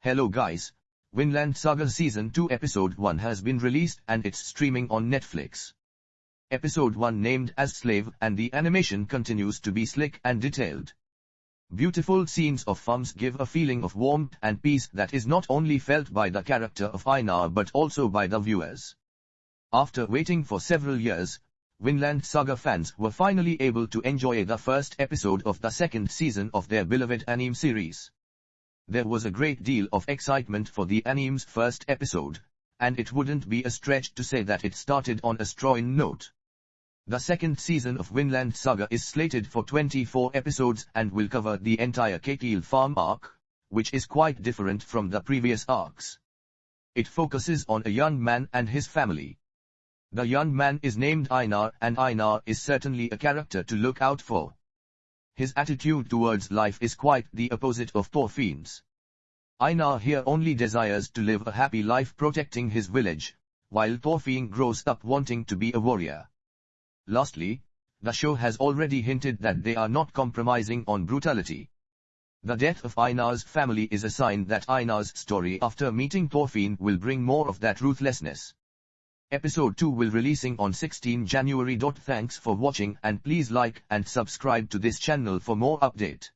Hello guys, Vinland Saga Season 2 Episode 1 has been released and it's streaming on Netflix. Episode 1 named as Slave and the animation continues to be slick and detailed. Beautiful scenes of farms give a feeling of warmth and peace that is not only felt by the character of Einar but also by the viewers. After waiting for several years, Vinland Saga fans were finally able to enjoy the first episode of the second season of their beloved anime series. There was a great deal of excitement for the anime's first episode, and it wouldn't be a stretch to say that it started on a strong note. The second season of Vinland Saga is slated for 24 episodes and will cover the entire Ketil farm arc, which is quite different from the previous arcs. It focuses on a young man and his family. The young man is named Einar and Einar is certainly a character to look out for. His attitude towards life is quite the opposite of Thorfinn's. Einar here only desires to live a happy life protecting his village, while Thorfinn grows up wanting to be a warrior. Lastly, the show has already hinted that they are not compromising on brutality. The death of Einar's family is a sign that Einar's story after meeting Thorfinn will bring more of that ruthlessness. Episode 2 will releasing on 16 January. Thanks for watching and please like and subscribe to this channel for more update.